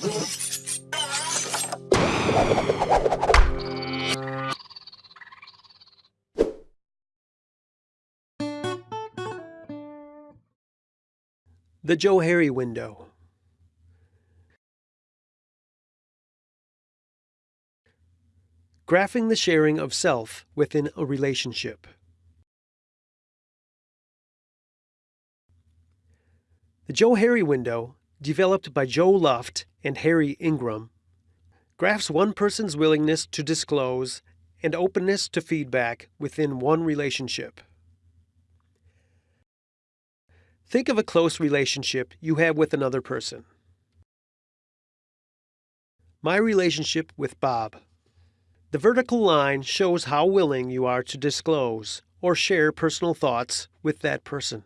The Johari window. Graphing the sharing of self within a relationship. The Johari window, developed by Joe Luft and Harry Ingham, graphs one person's willingness to disclose and openness to feedback within one relationship. Think of a close relationship you have with another person. My relationship with Bob. The vertical line shows how willing you are to disclose or share personal thoughts with that person.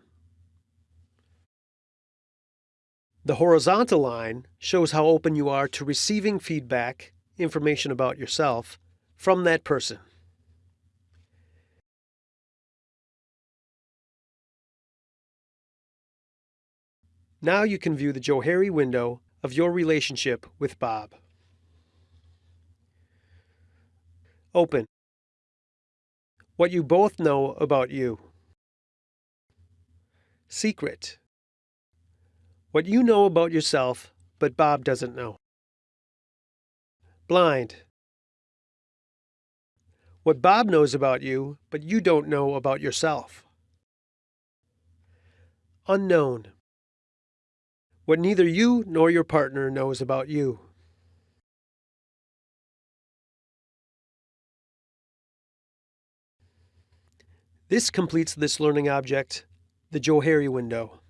The horizontal line shows how open you are to receiving feedback, information about yourself, from that person. Now you can view the Johari window of your relationship with Bob. Open. What you both know about you. Secret. What you know about yourself, but Bob doesn't know. Blind. What Bob knows about you, but you don't know about yourself. Unknown. What neither you nor your partner knows about you. This completes this learning object, the Johari window.